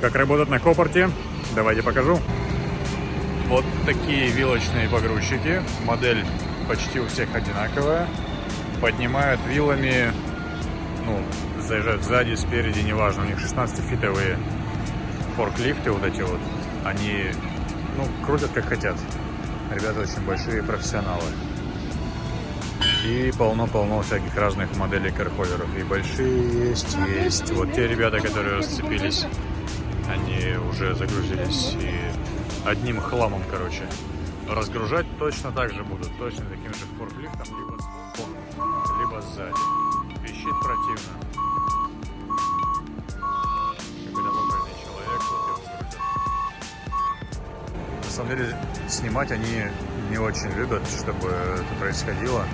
Как работать на Копорте, давайте покажу. Вот такие вилочные погрузчики. Модель почти у всех одинаковая. Поднимают вилами, ну, заезжают сзади, спереди, неважно. У них 16-фитовые форклифты вот эти вот. Они, ну, крутят как хотят. Ребята очень большие профессионалы. И полно-полно всяких разных моделей кархолеров. И большие есть, есть. Вот те ребята, которые расцепились, они уже загрузились. И одним хламом, короче. Разгружать точно так же будут. Точно таким же форклифтом, либо сбоку, либо сзади. Пищит противно. На самом деле, снимать они не очень любят, чтобы это происходило.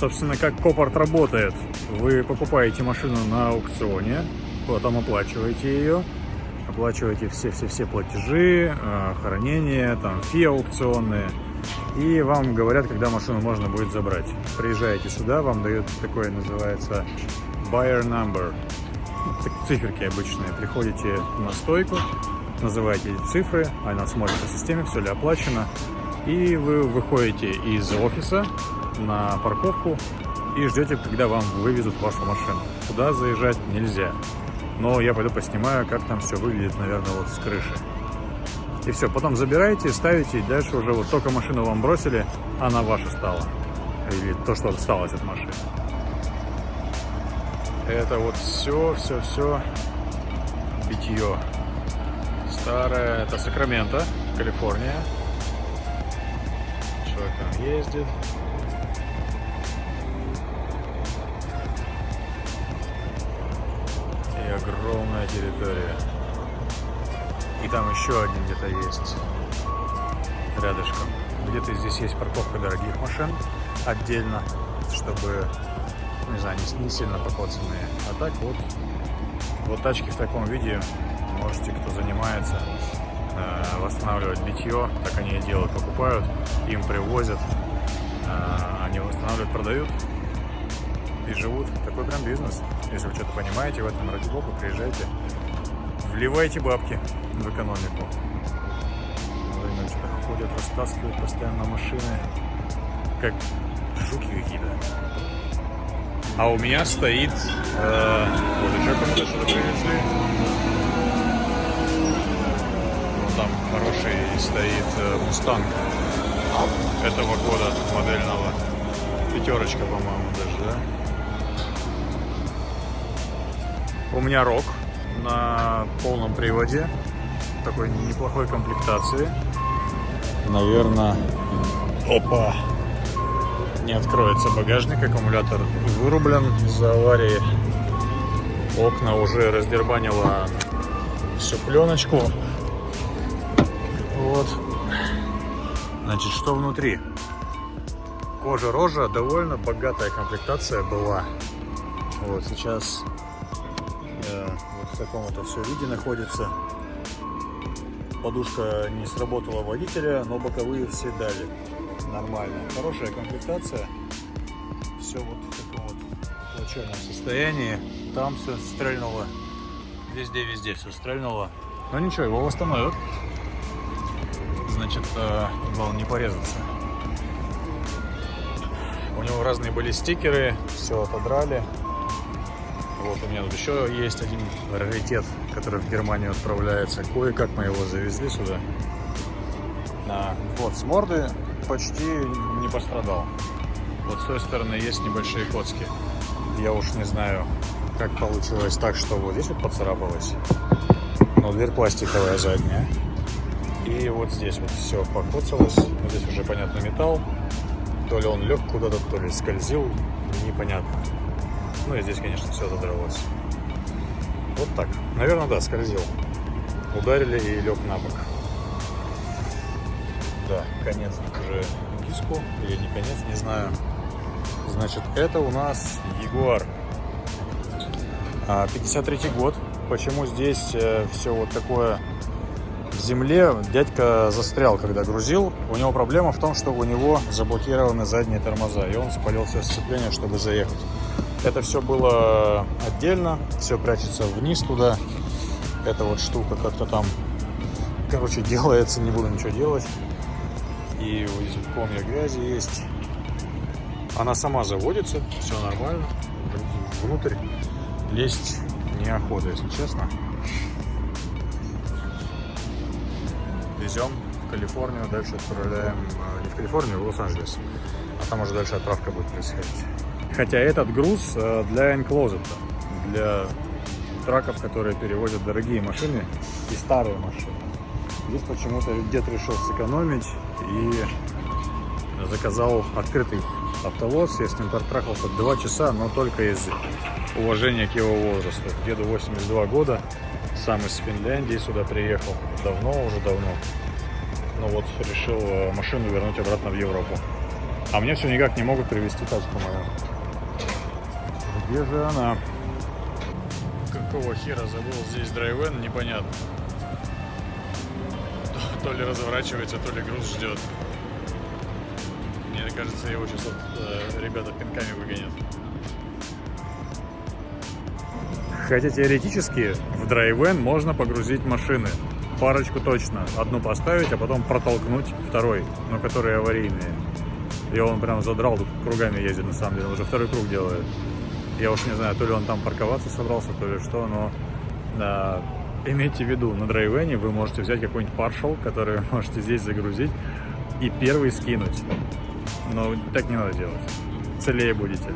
Собственно, как Копорт работает. Вы покупаете машину на аукционе, потом оплачиваете ее, оплачиваете все-все-все платежи, э, хранение, там, фи аукционные, и вам говорят, когда машину можно будет забрать. Приезжаете сюда, вам дают такое, называется, buyer number, циферки обычные. Приходите на стойку, называете эти цифры, она смотрит по системе, все ли оплачено, и вы выходите из офиса, на парковку и ждете, когда вам вывезут вашу машину. Туда заезжать нельзя. Но я пойду поснимаю, как там все выглядит, наверное, вот с крыши. И все, потом забираете, ставите, и дальше уже вот только машину вам бросили, она ваша стала. Или то, что осталось от машины. Это вот все, все, все битье. Старое, это Сакраменто, Калифорния. Человек там ездит. Огромная территория. И там еще один где-то есть рядышком. Где-то здесь есть парковка дорогих машин отдельно, чтобы, не знаю, не, сильно покоцанные. А так вот, вот тачки в таком виде можете, кто занимается, э, восстанавливать битье, так они делают, покупают, им привозят, э, они восстанавливают, продают и живут. Такой прям бизнес. Если вы что-то понимаете в этом, ради бога, приезжайте, вливайте бабки в экономику. Блин, что-то ходят, растаскивают постоянно машины, как жуки какие-то. А у меня стоит... Э, вот еще кому-то что-то привезли. Вот там хороший стоит э, этого года модельного. Пятерочка, по-моему, даже, да? У меня рок на полном приводе. Такой неплохой комплектации. Наверное... Опа! Не откроется багажник, аккумулятор вырублен из-за аварии. Окна уже раздербанило всю пленочку. Вот. Значит, что внутри? Кожа рожа, довольно богатая комплектация была. Вот сейчас вот в таком это все виде находится. Подушка не сработала водителя, но боковые все дали. Нормально. Хорошая комплектация. Все вот в таком вот плачевном состоянии. Там все стрельнуло. Везде-везде все стрельнуло. Но ничего, его восстановят. Значит, э, главное не порезаться. У него разные были стикеры, все отодрали. Вот у меня тут еще есть один раритет, который в Германию отправляется. Кое-как мы его завезли сюда. А, вот с морды почти не пострадал. Вот с той стороны есть небольшие коцки. Я уж не знаю, как получилось так, что вот здесь вот поцарапалось. Но дверь пластиковая задняя. И вот здесь вот все покоцалось. Вот здесь уже, понятно, металл. То ли он лег куда-то, то ли скользил. Непонятно. Ну и здесь, конечно, все отодралось. Вот так. Наверное, да, скользил. Ударили и лег на бок. Да, конец уже диску. Или не конец, не знаю. Значит, это у нас Ягуар. 53 год. Почему здесь э, все вот такое в земле? Дядька застрял, когда грузил. У него проблема в том, что у него заблокированы задние тормоза. И он спалил все сцепление, чтобы заехать. Это все было отдельно. Все прячется вниз туда. Эта вот штука как-то там, короче, делается. Не буду ничего делать. И вот здесь вот грязи есть. Она сама заводится, все нормально. Внутрь лезть неохота, если честно. Везем в Калифорнию, дальше отправляем э, не в Калифорнию, а в Лос-Анджелес. А там уже дальше отправка будет происходить. Хотя этот груз э, для Enclosed, для траков, которые перевозят дорогие машины и старые машины. Здесь почему-то дед решил сэкономить и заказал открытый автовоз. Я с ним протрахался 2 часа, но только из уважения к его возрасту. Деду 82 года, сам из Финляндии сюда приехал. Давно, уже давно. Но вот решил э, машину вернуть обратно в Европу. А мне все никак не могут привезти тачку мою. Где же она? Какого хера забыл здесь драйвен, непонятно. То, то ли разворачивается, то ли груз ждет. Мне кажется, его сейчас вот, э, ребята пинками выгонят. Хотя теоретически в драйвен можно погрузить машины. Парочку точно. Одну поставить, а потом протолкнуть второй, но которые аварийные. И он прям задрал, тут кругами ездит на самом деле, он уже второй круг делает. Я уж не знаю, то ли он там парковаться собрался, то ли что, но да, имейте в виду, на драйвене вы можете взять какой-нибудь паршал, который вы можете здесь загрузить и первый скинуть. Но так не надо делать. Целее будете.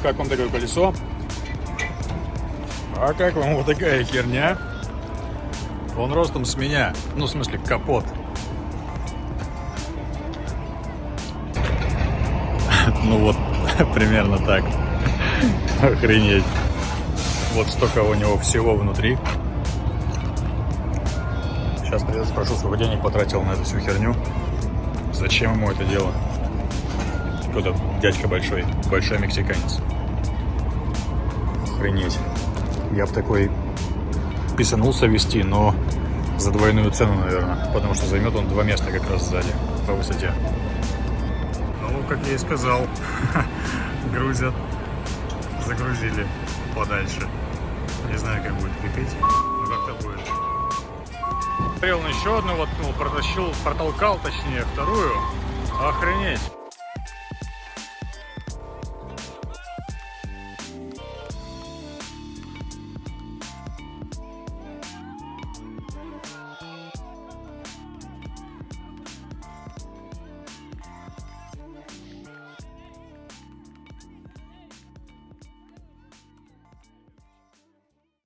Как вам такое колесо? А как вам вот такая херня? Он ростом с меня. Ну, в смысле, капот. Ну вот, примерно так. Охренеть. Вот столько у него всего внутри. Сейчас приду спрошу, сколько денег потратил на эту всю херню. Зачем ему это дело? Какой-то дядька большой, большой мексиканец. Охренеть. Я в такой писанулся вести, но за двойную цену, наверное. Потому что займет он два места как раз сзади по высоте. Как я и сказал, грузят, загрузили подальше. Не знаю, как будет крепить, но как-то будет. Смотрел на еще одну, воткнул, протащил, протолкал, точнее, вторую. Охренеть.